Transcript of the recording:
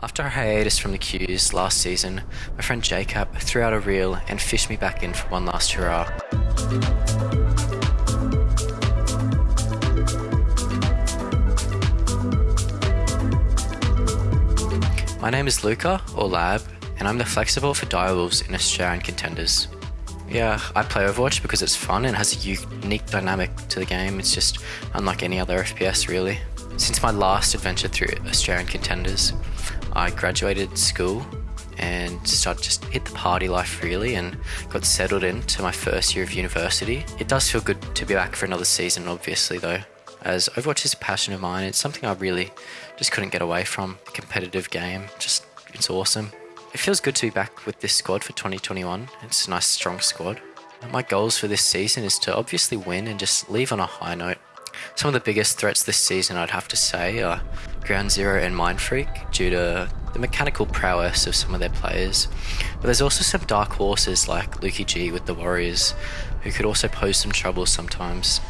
After a hiatus from the queues last season, my friend Jacob threw out a reel and fished me back in for one last hurrah. My name is Luca, or Lab, and I'm the flexible for Direwolves in Australian contenders. Yeah, I play Overwatch because it's fun and has a unique dynamic to the game. It's just unlike any other FPS really. Since my last adventure through Australian contenders, I graduated school and started just hit the party life really and got settled into my first year of university. It does feel good to be back for another season obviously though as Overwatch is a passion of mine. It's something I really just couldn't get away from. Competitive game, just it's awesome. It feels good to be back with this squad for 2021. It's a nice strong squad. My goals for this season is to obviously win and just leave on a high note. Some of the biggest threats this season I'd have to say are Ground Zero and Mindfreak due to the mechanical prowess of some of their players. But there's also some dark horses like Lukey G with the Warriors who could also pose some trouble sometimes.